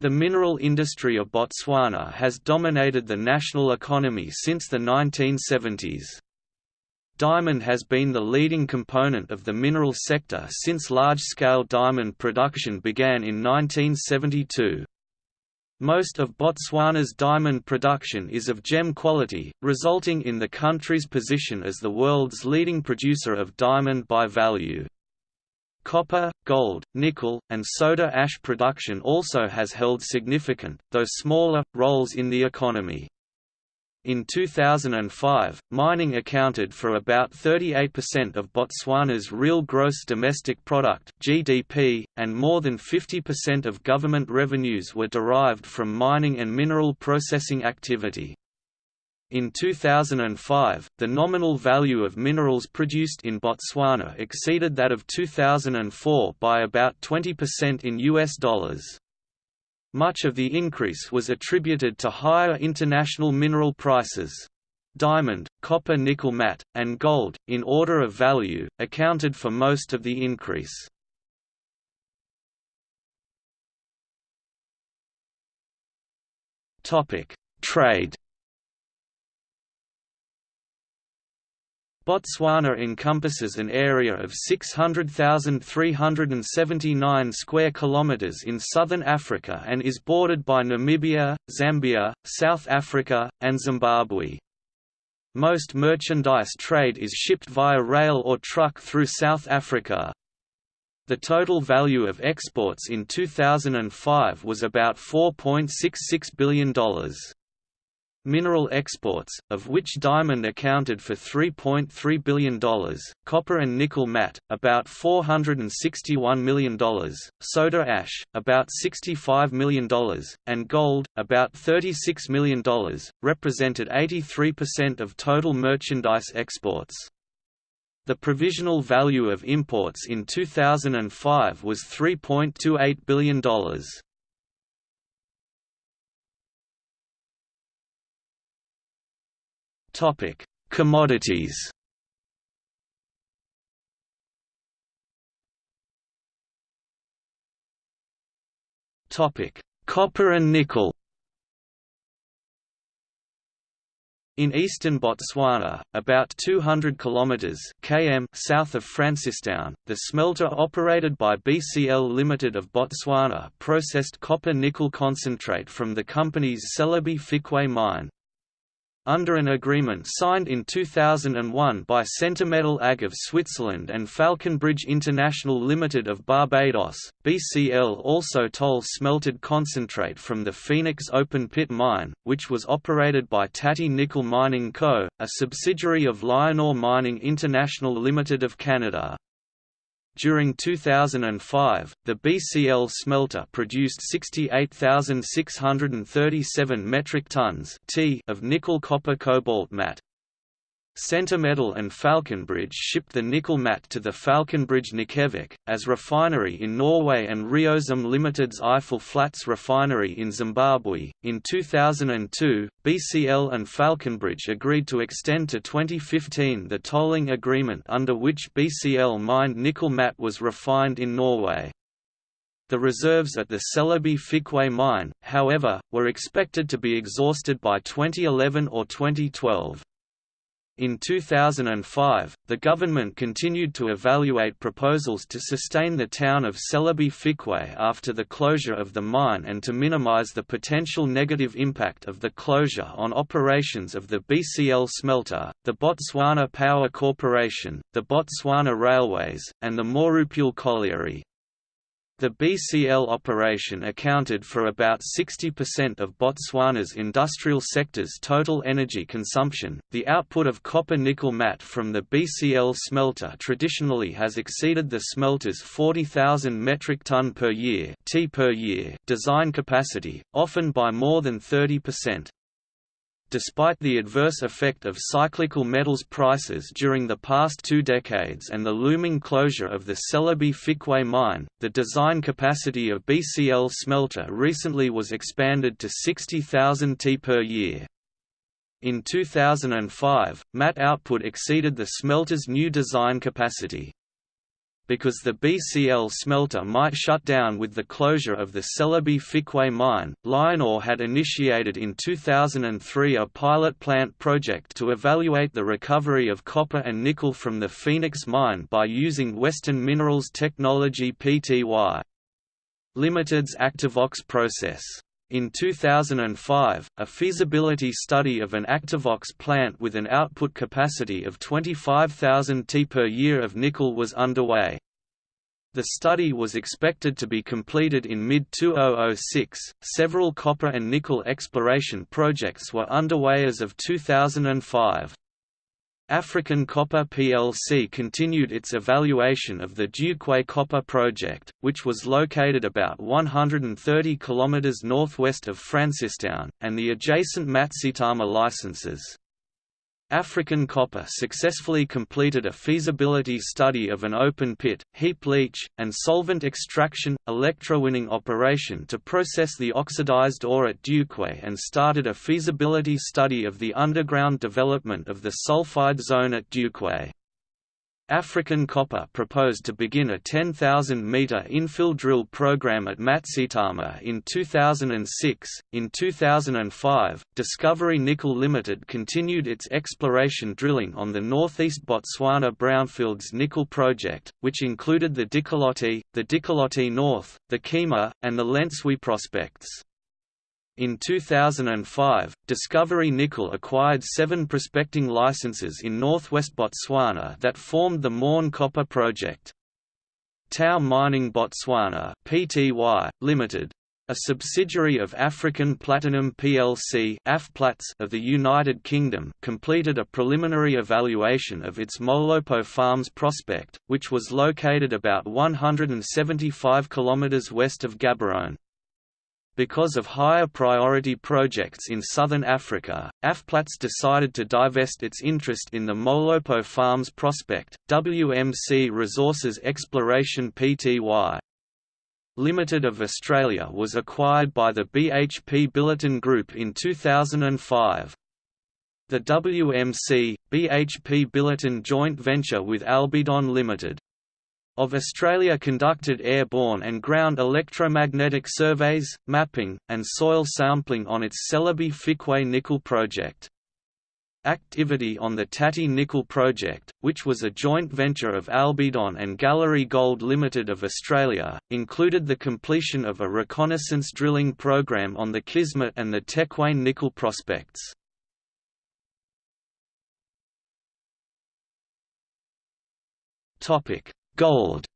The mineral industry of Botswana has dominated the national economy since the 1970s. Diamond has been the leading component of the mineral sector since large-scale diamond production began in 1972. Most of Botswana's diamond production is of gem quality, resulting in the country's position as the world's leading producer of diamond by value. Copper, gold, nickel, and soda ash production also has held significant, though smaller, roles in the economy. In 2005, mining accounted for about 38% of Botswana's real gross domestic product (GDP), and more than 50% of government revenues were derived from mining and mineral processing activity. In 2005, the nominal value of minerals produced in Botswana exceeded that of 2004 by about 20% in US dollars. Much of the increase was attributed to higher international mineral prices. Diamond, copper nickel matte, and gold, in order of value, accounted for most of the increase. Trade Botswana encompasses an area of 600,379 square kilometers in southern Africa and is bordered by Namibia, Zambia, South Africa, and Zimbabwe. Most merchandise trade is shipped via rail or truck through South Africa. The total value of exports in 2005 was about $4.66 billion mineral exports, of which diamond accounted for $3.3 billion, copper and nickel matte, about $461 million, soda ash, about $65 million, and gold, about $36 million, represented 83% of total merchandise exports. The provisional value of imports in 2005 was $3.28 billion. Topic: Commodities. Topic: Copper and nickel. In eastern Botswana, about 200 kilometers (km) south of Francistown, the smelter operated by BCL Limited of Botswana processed copper-nickel concentrate from the company's Selebi Phikwe mine. Under an agreement signed in 2001 by Centimetal AG of Switzerland and Falconbridge International Limited of Barbados, BCL also toll smelted concentrate from the Phoenix open pit mine, which was operated by Tati Nickel Mining Co., a subsidiary of LionOre Mining International Limited of Canada. During 2005, the BCL smelter produced 68,637 metric tons of nickel copper cobalt matte. Centimetal and Falconbridge shipped the nickel matte to the Falconbridge Nikkelverk, as refinery in Norway and RioZim Limited's Eiffel Flats refinery in Zimbabwe. In 2002, BCL and Falconbridge agreed to extend to 2015 the tolling agreement under which BCL mined nickel matte was refined in Norway. The reserves at the Selebi Phikwe mine, however, were expected to be exhausted by 2011 or 2012. In 2005, the government continued to evaluate proposals to sustain the town of Selebi Phikwe after the closure of the mine and to minimize the potential negative impact of the closure on operations of the BCL smelter, the Botswana Power Corporation, the Botswana Railways, and the Morupule Colliery. The BCL operation accounted for about 60% of Botswana's industrial sector's total energy consumption. The output of copper nickel matte from the BCL smelter traditionally has exceeded the smelter's 40,000 metric ton per year (T per year) design capacity, often by more than 30%. Despite the adverse effect of cyclical metals prices during the past two decades and the looming closure of the Selebi Phikwe mine, the design capacity of BCL smelter recently was expanded to 60,000 T per year. In 2005, matte output exceeded the smelter's new design capacity. Because the BCL smelter might shut down with the closure of the Selebi Phikwe mine. LionOre had initiated in 2003 a pilot plant project to evaluate the recovery of copper and nickel from the Phoenix mine by using Western Minerals Technology Pty. Limited's Activox process. In 2005, a feasibility study of an Activox plant with an output capacity of 25,000 T per year of nickel was underway. The study was expected to be completed in mid-2006. Several copper and nickel exploration projects were underway as of 2005. African Copper plc continued its evaluation of the Dukwe Copper Project, which was located about 130 km northwest of Francistown, and the adjacent Matsitama licenses. African Copper successfully completed a feasibility study of an open pit, heap leach, and solvent extraction, electrowinning operation to process the oxidized ore at Dukwe and started a feasibility study of the underground development of the sulfide zone at Dukwe. African Copper proposed to begin a 10,000-meter infill drill program at Matsitama in 2006. In 2005, Discovery Nickel Limited continued its exploration drilling on the northeast Botswana Brownfields Nickel Project, which included the Dikoloti, the Dikoloti North, the Kema, and the Lensui prospects. In 2005, Discovery Nickel acquired seven prospecting licenses in northwest Botswana that formed the Morne Copper Project. Tau Mining Botswana Pty, Limited, a subsidiary of African Platinum plc of the United Kingdom completed a preliminary evaluation of its Molopo Farms prospect, which was located about 175 km west of Gaborone. Because of higher priority projects in southern Africa, AFPLATS decided to divest its interest in the Molopo Farms prospect. WMC Resources Exploration Pty. Limited of Australia was acquired by the BHP Billiton Group in 2005. The WMC, BHP Billiton joint venture with Albidon Limited of Australia conducted airborne and ground electromagnetic surveys, mapping, and soil sampling on its Selebi Phikwe nickel project. Activity on the Tati Nickel Project, which was a joint venture of Albidon and Gallery Gold Limited of Australia, included the completion of a reconnaissance drilling program on the Kismet and the Tequane nickel prospects. Topic: Gold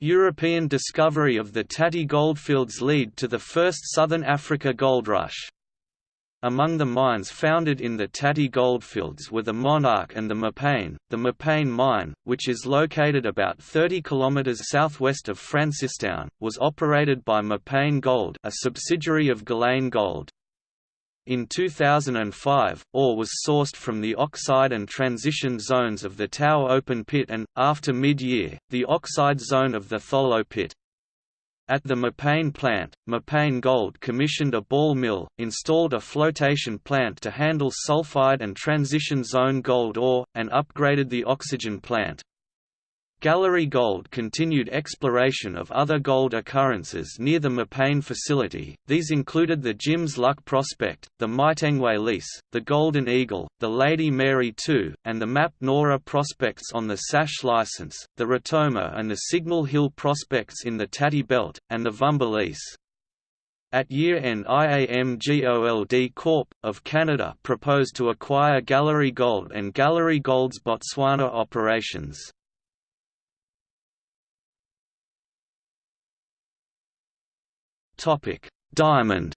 European discovery of the Tati goldfields lead to the first Southern Africa gold rush. Among the mines founded in the Tati goldfields were the Monarch and the Mopane. The Mopane mine, which is located about 30 km southwest of Francistown, was operated by Mopane Gold a subsidiary of Galane Gold. In 2005, ore was sourced from the oxide and transition zones of the Tau open pit and, after mid-year, the oxide zone of the Tholo pit. At the Mopane plant, Mopane Gold commissioned a ball mill, installed a flotation plant to handle sulfide and transition zone gold ore, and upgraded the oxygen plant. Gallery Gold continued exploration of other gold occurrences near the Mopane facility, these included the Jims Luck Prospect, the Maitengwe lease, the Golden Eagle, the Lady Mary II, and the Map Nora prospects on the Sash license, the Ratomo and the Signal Hill prospects in the Tati Belt, and the Vumba lease. At year-end IAMGOLD Corp. of Canada proposed to acquire Gallery Gold and Gallery Gold's Botswana operations. Topic: Diamond.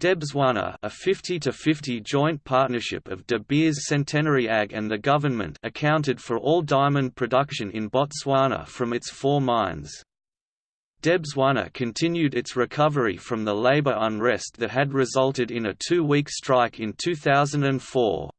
Debswana a 50-50 joint partnership of De Beers Centenary Ag and the government accounted for all diamond production in Botswana from its four mines. Debswana continued its recovery from the labour unrest that had resulted in a two-week strike in 2004.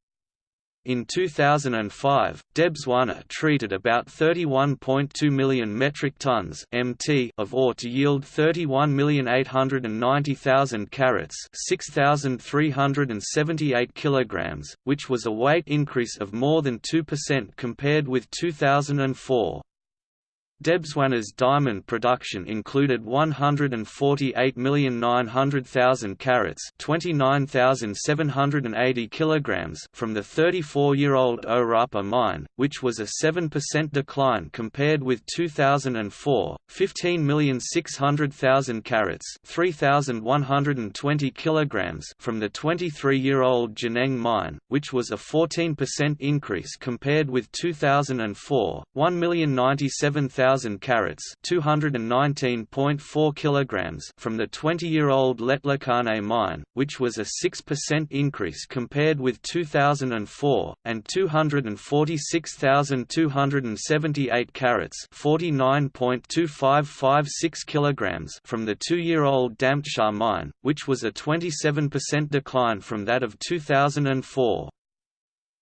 In 2005, Debswana treated about 31.2 million metric tons (mt) of ore to yield 31,890,000 carats (6,378 kilograms), which was a weight increase of more than 2% compared with 2004. Debswana's diamond production included 148,900,000 carats (29,780 kilograms) from the 34-year-old Orapa mine, which was a 7% decline compared with 2004. 15,600,000 carats (3,120 kilograms) from the 23-year-old Jwaneng mine, which was a 14% increase compared with 2004. 1,097,000 1,000 carats (219.4 kilograms) from the 20-year-old Letlhakane mine, which was a 6% increase compared with 2004, and 246,278 carats (49.2556 kilograms) from the 2-year-old Damtshaa mine, which was a 27% decline from that of 2004.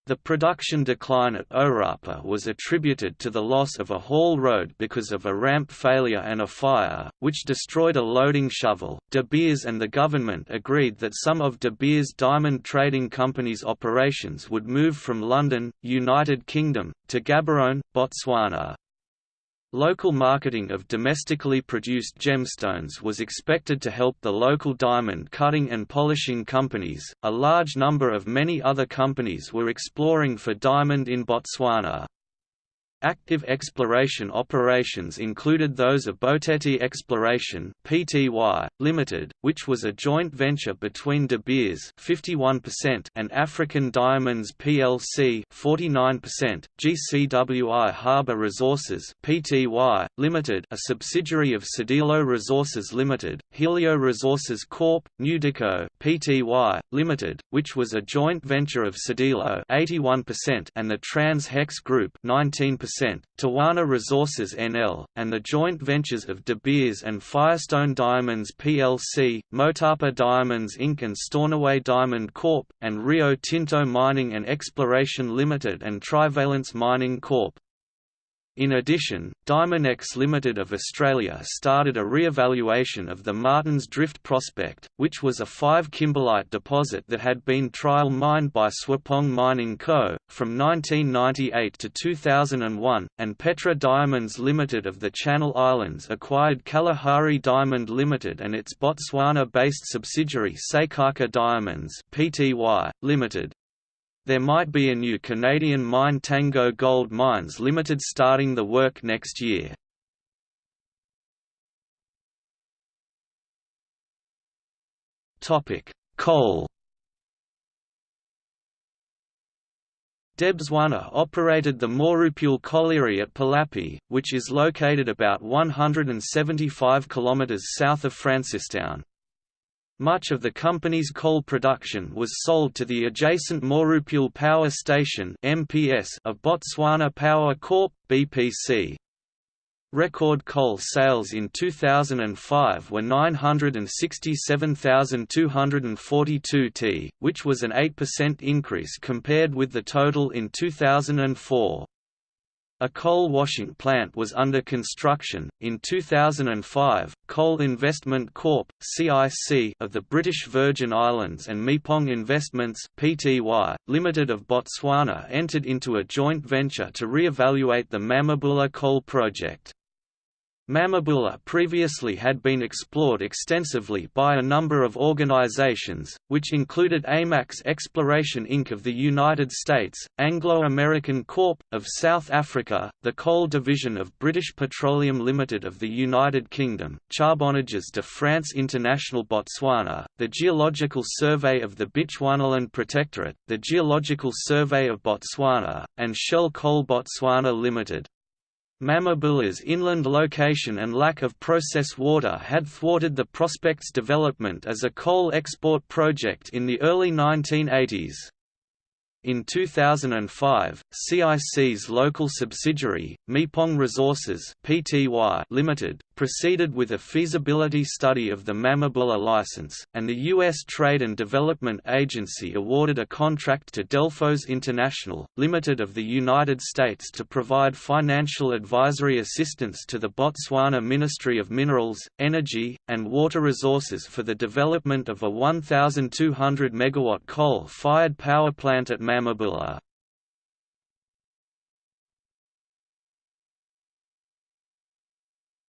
The production decline at Orapa was attributed to the loss of a haul road because of a ramp failure and a fire, which destroyed a loading shovel. De Beers and the government agreed that some of De Beers Diamond Trading Company's operations would move from London, United Kingdom, to Gaborone, Botswana. Local marketing of domestically produced gemstones was expected to help the local diamond cutting and polishing companies. A large number of many other companies were exploring for diamond in Botswana. Active exploration operations included those of Boteti Exploration Pty, Limited, which was a joint venture between De Beers 51% and African Diamonds plc 49%, Gcwihaba Resources Pty, Limited, a subsidiary of Tsodilo Resources Limited, Helio Resources Corp, Newdico Pty, Limited, which was a joint venture of Tsodilo 81% and the Trans Hex Group 19%. Tawana Resources NL, and the joint ventures of De Beers and Firestone Diamonds plc, Motapa Diamonds Inc. and Stornoway Diamond Corp., and Rio Tinto Mining and Exploration Limited and Trivalence Mining Corp. In addition, Diamonex Limited of Australia started a re-evaluation of the Martins Drift prospect, which was a 5 kimberlite deposit that had been trial mined by Swapong Mining Co. from 1998 to 2001, and Petra Diamonds Limited of the Channel Islands acquired Kalahari Diamond Limited and its Botswana-based subsidiary Sekaka Diamonds Pty, Limited. There might be a new Canadian mine Tango Gold Mines Limited starting the work next year. Coal Debswana operated the Morupule colliery at Palapye, which is located about 175 km south of Francistown. Much of the company's coal production was sold to the adjacent Morupule Power Station (MPS) of Botswana Power Corp (BPC). Record coal sales in 2005 were 967,242 t, which was an 8% increase compared with the total in 2004. A coal washing plant was under construction. In 2005, Coal Investment Corp. (CIC) of the British Virgin Islands and Mepong Investments (Pty) Limited of Botswana entered into a joint venture to re-evaluate the Mamabula coal project. Mamabula previously had been explored extensively by a number of organizations, which included AMAX Exploration Inc. of the United States, Anglo-American Corp. of South Africa, the Coal Division of British Petroleum Limited of the United Kingdom, Charbonnages de France International Botswana, the Geological Survey of the Bechuanaland Protectorate, the Geological Survey of Botswana, and Shell Coal Botswana Limited. Mamabula's inland location and lack of process water had thwarted the prospect's development as a coal export project in the early 1980s. In 2005, CIC's local subsidiary, Mepong Resources Pty Limited, proceeded with a feasibility study of the Mamabula license, and the U.S. Trade and Development Agency awarded a contract to Delphos International, Limited of the United States to provide financial advisory assistance to the Botswana Ministry of Minerals, Energy, and Water Resources for the development of a 1,200 MW coal-fired power plant at Mamabula.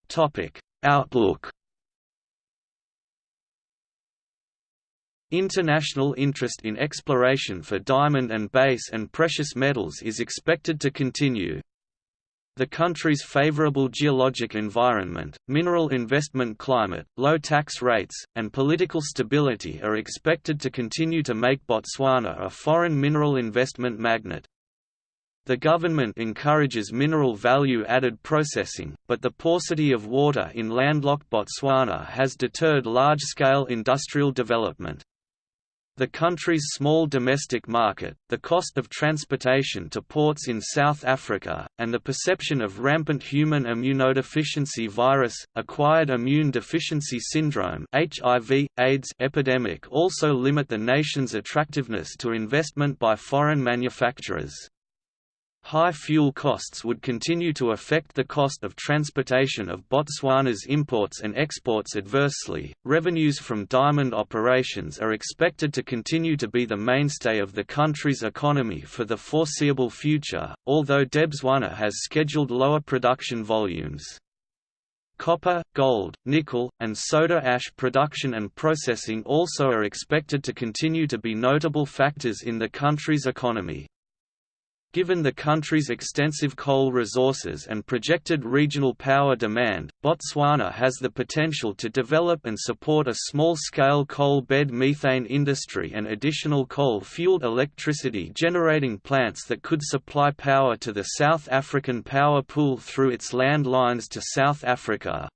Topic: Outlook. International interest in exploration for diamond and base and precious metals is expected to continue. The country's favorable geologic environment, mineral investment climate, low tax rates, and political stability are expected to continue to make Botswana a foreign mineral investment magnet. The government encourages mineral value-added processing, but the paucity of water in landlocked Botswana has deterred large-scale industrial development. The country's small domestic market, the cost of transportation to ports in South Africa, and the perception of rampant human immunodeficiency virus, acquired immune deficiency syndrome HIV, AIDS epidemic also limit the nation's attractiveness to investment by foreign manufacturers. High fuel costs would continue to affect the cost of transportation of Botswana's imports and exports adversely. Revenues from diamond operations are expected to continue to be the mainstay of the country's economy for the foreseeable future, although Debswana has scheduled lower production volumes. Copper, gold, nickel, and soda ash production and processing also are expected to continue to be notable factors in the country's economy. Given the country's extensive coal resources and projected regional power demand, Botswana has the potential to develop and support a small-scale coal bed methane industry and additional coal-fueled electricity generating plants that could supply power to the South African power pool through its land lines to South Africa.